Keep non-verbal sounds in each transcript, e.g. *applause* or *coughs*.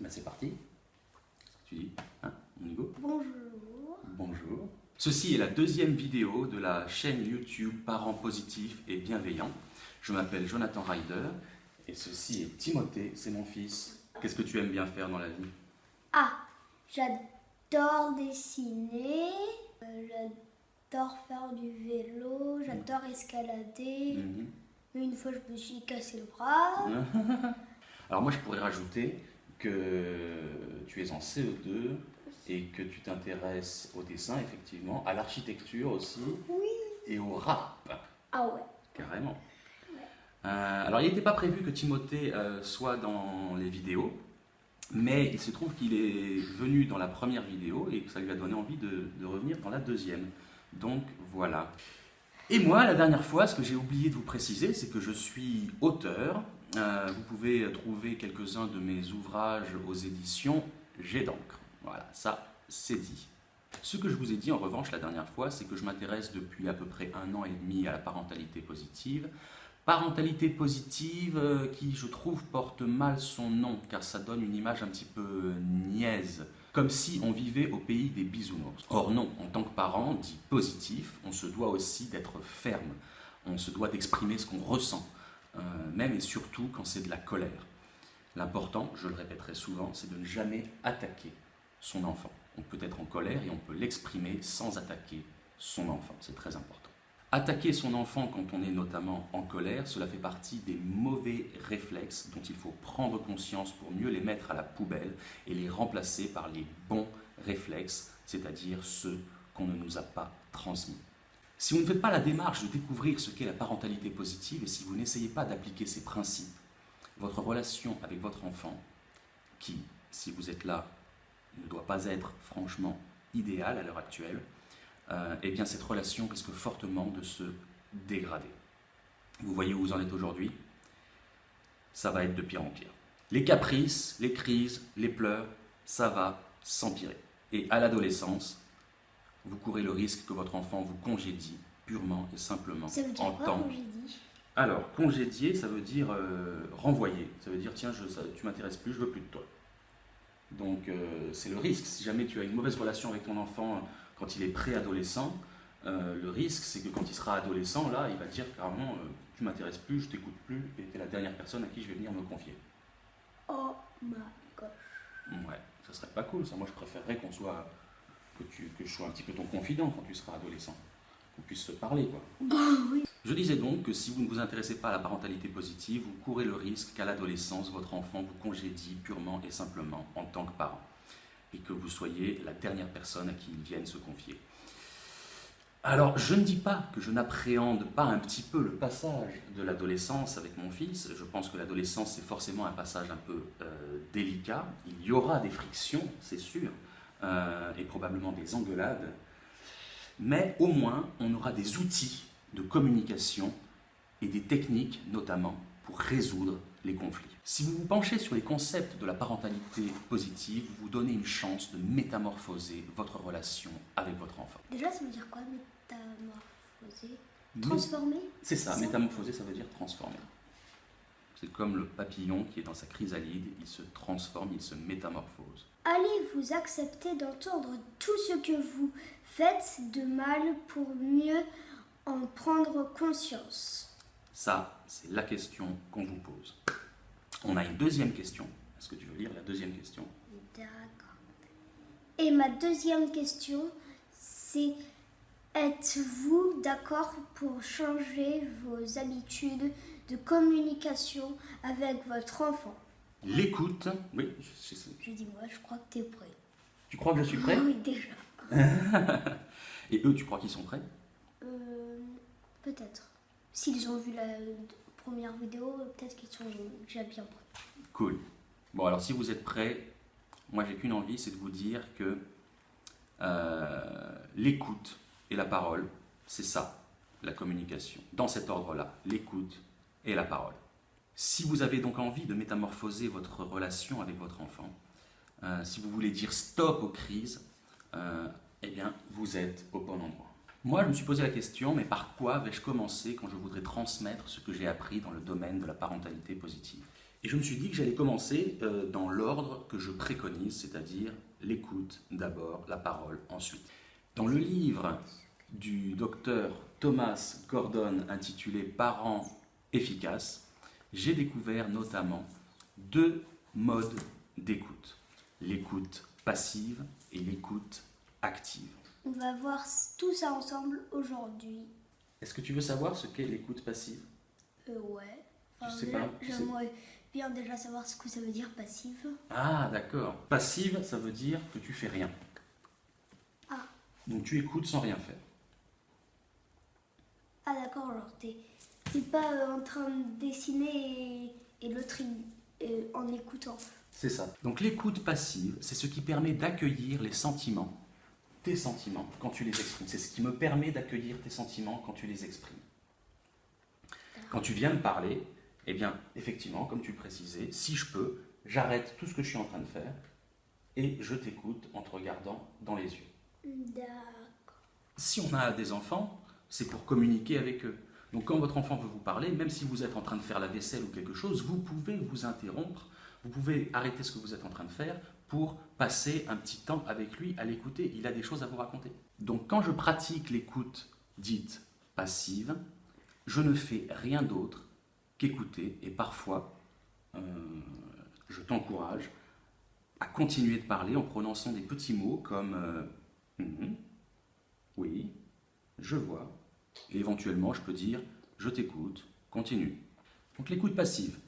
Ben, c'est parti. Tu dis hein On y Bonjour. Bonjour. Ceci est la deuxième vidéo de la chaîne YouTube Parents positifs et bienveillants. Je m'appelle Jonathan Ryder et ceci est Timothée, c'est mon fils. Qu'est-ce que tu aimes bien faire dans la vie? Ah, j'adore dessiner, euh, j'adore faire du vélo, j'adore escalader. Mhm. Mais une fois, je me suis cassé le bras. *laughs* Alors moi je pourrais rajouter que tu es en CE2 et que tu t'intéresses au dessin effectivement, à l'architecture aussi Oui. et au rap. Ah ouais. Carrément. Euh, alors, il n'était pas prévu que Timothée euh, soit dans les vidéos, mais il se trouve qu'il est venu dans la première vidéo et que ça lui a donné envie de, de revenir dans la deuxième. Donc, voilà. Et moi, la dernière fois, ce que j'ai oublié de vous préciser, c'est que je suis auteur. Euh, vous pouvez trouver quelques-uns de mes ouvrages aux éditions J'ai d'encre. Voilà, ça, c'est dit. Ce que je vous ai dit en revanche la dernière fois, c'est que je m'intéresse depuis à peu près un an et demi à la parentalité positive. Parentalité positive euh, qui, je trouve, porte mal son nom, car ça donne une image un petit peu niaise, comme si on vivait au pays des bisounours. Or non, en tant que parent dit positif, on se doit aussi d'être ferme, on se doit d'exprimer ce qu'on ressent, euh, même et surtout quand c'est de la colère. L'important, je le répéterai souvent, c'est de ne jamais attaquer son enfant. On peut être en colère et on peut l'exprimer sans attaquer son enfant, c'est très important. Attaquer son enfant quand on est notamment en colère, cela fait partie des mauvais réflexes dont il faut prendre conscience pour mieux les mettre à la poubelle et les remplacer par les bons réflexes, c'est-à-dire ceux qu'on ne nous a pas transmis. Si vous ne faites pas la démarche de découvrir ce qu'est la parentalité positive et si vous n'essayez pas d'appliquer ces principes, votre relation avec votre enfant, qui, si vous êtes là, ne doit pas être franchement idéale à l'heure actuelle, euh, eh bien cette relation risque fortement de se dégrader. Vous voyez où vous en êtes aujourd'hui? Ça va être de pire en pire. Les caprices, les crises, les pleurs, ça va s'empirer. Et à l'adolescence, vous courez le risque que votre enfant vous congédie purement et simplement Ça veut dire en quoi, dit alors, congédier, ça veut dire euh, renvoyer. Ça veut dire, tiens, je, ça- tu m'intéresses plus, je veux plus de toi. Donc, euh, c'est le risque. Si jamais tu as une mauvaise relation avec ton enfant euh, quand il est préadolescent, euh, le risque, c'est que quand il sera adolescent, là, il va dire carrément, euh, tu m'intéresses plus, je t'écoute plus, et tu es la dernière personne à qui je vais venir me confier. Oh my gosh. Ouais, ça serait pas cool, ça. Moi, je préférerais qu'on soit, que, tu, que je sois un petit peu ton confident quand tu seras adolescent. Qu'on puisse se parler, quoi. Je disais donc que si vous ne vous intéressez pas à la parentalité positive, vous courez le risque qu'à l'adolescence, votre enfant vous congédie purement et simplement en tant que parent, et que vous soyez la dernière personne à qui il vienne se confier. Alors, je ne dis pas que je n'appréhende pas un petit peu le passage de l'adolescence avec mon fils. Je pense que l'adolescence, c'est forcément un passage un peu euh, délicat. Il y aura des frictions, c'est sûr, euh, et probablement des engueulades. Mais au moins, on aura des outils de communication et des techniques notamment pour résoudre les conflits. Si vous vous penchez sur les concepts de la parentalité positive, vous vous donnez une chance de métamorphoser votre relation avec votre enfant. Déjà, ça veut dire quoi, métamorphoser? Transformer? C'est ça, Ça? métamorphoser, ça veut dire transformer. C'est comme le papillon qui est dans sa chrysalide, il se transforme, il se métamorphose. Allez-vous accepter d'entendre tout ce que vous faites de mal pour mieux en prendre conscience Ça, c'est la question qu'on vous pose. On a une deuxième question. Est-ce que tu veux lire la deuxième question? D'accord. Et ma deuxième question, c'est êtes-vous d'accord pour changer vos habitudes de communication avec votre enfant? L'écoute, oui, je- je- Je dis moi, je crois que tu es prêt. tu crois que je suis prêt? Ah oui, déjà. *laughs* Et eux, tu crois qu'ils sont prêts? Euh, peut-être. S'ils ont vu la première vidéo, peut-être qu'ils sont déjà bien prêts. Cool. Bon, alors si vous êtes prêts, moi j'ai qu'une envie, c'est de vous dire que euh, l'écoute et la parole, c'est ça, la communication. Dans cet ordre-là, l'écoute et la parole. Si vous avez donc envie de métamorphoser votre relation avec votre enfant, euh, si vous voulez dire stop aux crises, euh, eh bien, vous êtes au bon endroit. Moi, je me suis posé la question, mais par quoi vais-je commencer quand je voudrais transmettre ce que j'ai appris dans le domaine de la parentalité positive? Et je me suis dit que j'allais commencer euh, dans l'ordre que je préconise, c'est-à-dire l'écoute d'abord, la parole ensuite. Dans le livre du docteur Thomas Gordon intitulé Parents efficaces, j'ai découvert notamment deux modes d'écoute. L'écoute passive et l'écoute active. On va voir tout ça ensemble aujourd'hui. Est-ce que tu veux savoir ce qu'est l'écoute passive? Euh, ouais. Je sais pas, J'aimerais bien déjà savoir ce que ça veut dire passive. Ah, d'accord. Passive, ça veut dire que tu fais rien. Ah. Donc tu écoutes sans rien faire. Ah d'accord, genre t'es t'es pas euh, en train de dessiner et, et l'autre euh, en écoutant. C'est ça. Donc l'écoute passive, c'est ce qui permet d'accueillir les sentiments, tes sentiments, quand tu les exprimes. C'est ce qui me permet d'accueillir tes sentiments quand tu les exprimes. Quand tu viens de parler, eh bien, effectivement, comme tu le précisais, si je peux, j'arrête tout ce que je suis en train de faire et je t'écoute en te regardant dans les yeux. D'accord. Si on a des enfants, c'est pour communiquer avec eux. Donc quand votre enfant veut vous parler, même si vous êtes en train de faire la vaisselle ou quelque chose, vous pouvez vous interrompre, vous pouvez arrêter ce que vous êtes en train de faire pour passer un petit temps avec lui à l'écouter. Il a des choses à vous raconter. Donc quand je pratique l'écoute dite passive, je ne fais rien d'autre qu'écouter et parfois euh, je t'encourage à continuer de parler en prononçant des petits mots comme Mhm. oui, je vois, et éventuellement je peux dire je t'écoute, continue. Donc l'écoute passive.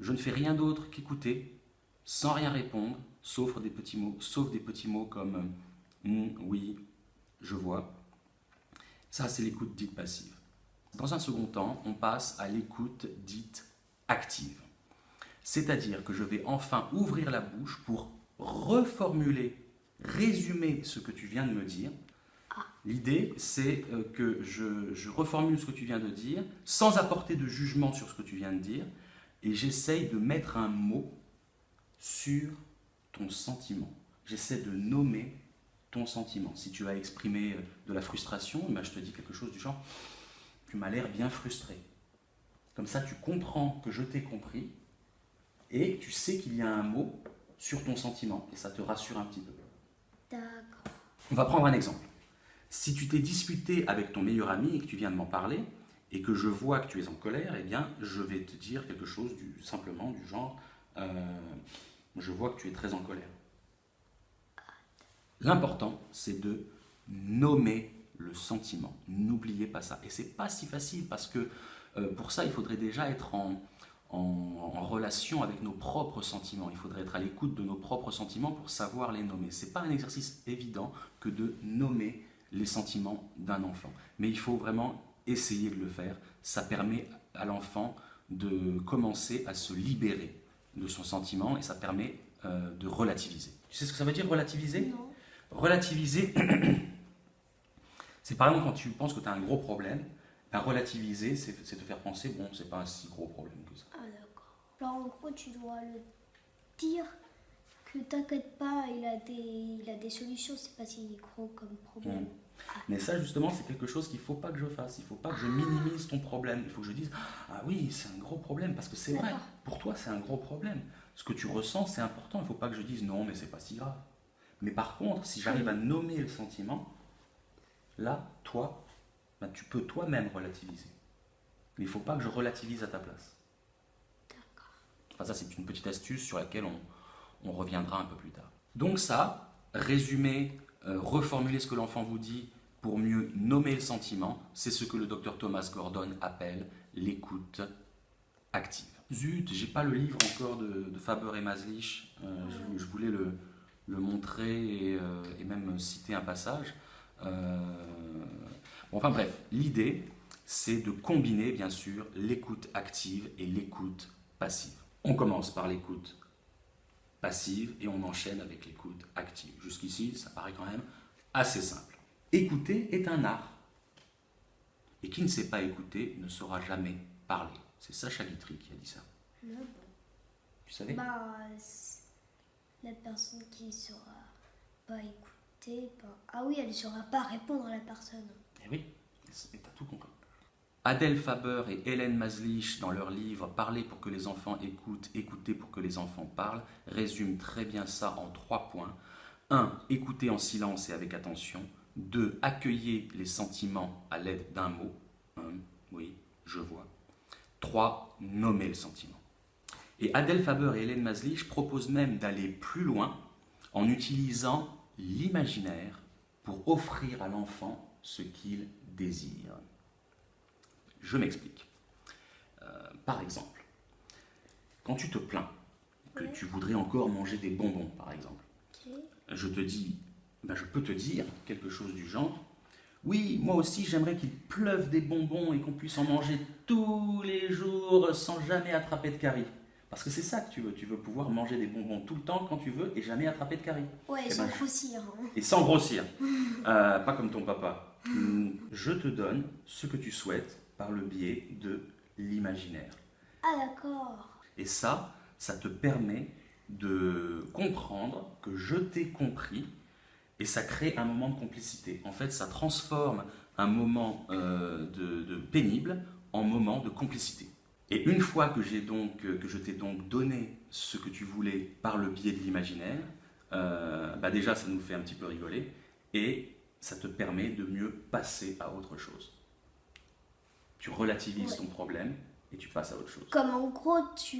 Je ne fais rien d'autre qu'écouter sans rien répondre, sauf des petits mots, sauf des petits mots comme euh, Hmm, oui, je vois. Ça, c'est l'écoute dite passive. Dans un second temps, on passe à l'écoute dite active. C'est-à-dire que je vais enfin ouvrir la bouche pour reformuler, résumer ce que tu viens de me dire. L'idée, c'est euh, que je, je reformule ce que tu viens de dire, sans apporter de jugement sur ce que tu viens de dire, et j'essaye de mettre un mot sur ton sentiment. J'essaie de nommer ton sentiment. Si tu as exprimé euh, de la frustration, eh ben, je te dis quelque chose du genre Tu m'as l'air bien frustré. Comme ça, tu comprends que je t'ai compris et tu sais qu'il y a un mot sur ton sentiment et ça te rassure un petit peu. D'accord. On va prendre un exemple. Si tu t'es disputé avec ton meilleur ami et que tu viens de m'en parler et que je vois que tu es en colère, eh bien, je vais te dire quelque chose du, simplement du genre euh, Je vois que tu es très en colère. L'important, c'est de nommer le sentiment. N'oubliez pas ça. Et c'est pas si facile parce que euh, pour ça, il faudrait déjà être en, en, relation avec nos propres sentiments. Il faudrait être à l'écoute de nos propres sentiments pour savoir les nommer. C'est pas un exercice évident que de nommer les sentiments d'un enfant. Mais il faut vraiment essayer de le faire. Ça permet à l'enfant de commencer à se libérer de son sentiment et ça permet euh, de relativiser. Tu sais ce que ça veut dire relativiser? Non. Relativiser, *coughs* c'est par exemple quand tu penses que tu as un gros problème, ben, relativiser, c'est te faire penser, bon, c'est pas un si gros problème que ça. Ah d'accord. Genre en gros tu dois le dire que t'inquiète pas, il a des, il a des solutions, c'est pas si gros comme problème. Mm. Mais ça, justement, c'est quelque chose qu'il ne faut pas que je fasse. Il ne faut pas que je minimise ton problème. Il faut que je dise Ah oui, c'est un gros problème. Parce que c'est vrai, pour toi, c'est un gros problème. Ce que tu ressens, c'est important. Il ne faut pas que je dise Non, mais c'est pas si grave. Mais par contre, si j'arrive à nommer le sentiment, là, toi, ben, tu peux toi-même relativiser. Mais il ne faut pas que je relativise à ta place. D'accord. Enfin, ça, c'est une petite astuce sur laquelle on, on reviendra un peu plus tard. Donc ça, résumer, euh, reformuler ce que l'enfant vous dit pour mieux nommer le sentiment, c'est ce que le docteur Thomas Gordon appelle l'écoute active. Zut, j'ai pas le livre encore de, Faber et Maslich. Euh, je, voulais le, le montrer et, euh, même citer un passage. Euh, enfin bref, l'idée, c'est de combiner bien sûr l'écoute active et l'écoute passive. On commence par l'écoute passive et on enchaîne avec l'écoute active. Jusqu'ici, ça paraît quand même assez simple. Écouter est un art. Et qui ne sait pas écouter ne saura jamais parler. C'est Sacha Guitry qui a dit ça. Tu savais? Bah, la personne qui saura pas écouter, ben- ah oui, elle saura pas répondre à la personne. Eh oui, t'as tout compris. Adèle Faber et Hélène Maslich, dans leur livre Parler pour que les enfants écoutent, écouter pour que les enfants parlent, résument très bien ça en trois points. 1. Écouter en silence et avec attention. 2. Accueillir les sentiments à l'aide d'un mot. oui, je vois. 3. Nommer le sentiment. Et Adèle Faber et Hélène Maslich proposent même d'aller plus loin en utilisant l'imaginaire pour offrir à l'enfant ce qu'il désire. Je m'explique. Euh, par exemple, quand tu te plains que tu voudrais encore manger des bonbons, par exemple, je te dis, ben je peux te dire quelque chose du genre, oui, moi aussi j'aimerais qu'il pleuve des bonbons et qu'on puisse en manger tous les jours sans jamais attraper de caries. Parce que c'est ça que tu veux, tu veux pouvoir manger des bonbons tout le temps quand tu veux et jamais attraper de caries. Ouais, et, eh sans ben, grossir. Hein. Et sans grossir. *laughs* Euh, pas comme ton papa. Je te donne ce que tu souhaites par le biais de l'imaginaire. Ah d'accord. Et ça, ça te permet de comprendre que je t'ai compris et ça crée un moment de complicité. En fait, ça transforme un moment euh, de, pénible en moment de complicité. Et une fois que, j'ai donc, que je t'ai donc donné ce que tu voulais par le biais de l'imaginaire, euh, bah déjà ça nous fait un petit peu rigoler et ça te permet de mieux passer à autre chose. Tu relativises ton problème et tu passes à autre chose. Comme en gros, tu,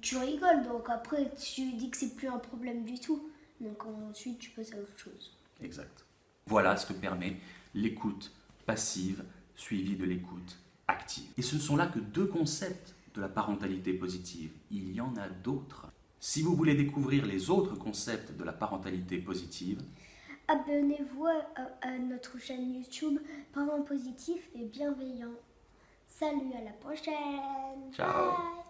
tu rigoles, donc après tu dis que c'est plus un problème du tout. Donc ensuite tu passes à autre chose. Exact. Voilà ce que permet l'écoute passive suivie de l'écoute active. Et ce ne sont là que deux concepts de la parentalité positive. Il y en a d'autres. Si vous voulez découvrir les autres concepts de la parentalité positive, abonnez-vous à, notre chaîne YouTube Parents positifs et bienveillants. Salut, à la prochaine. Ciao.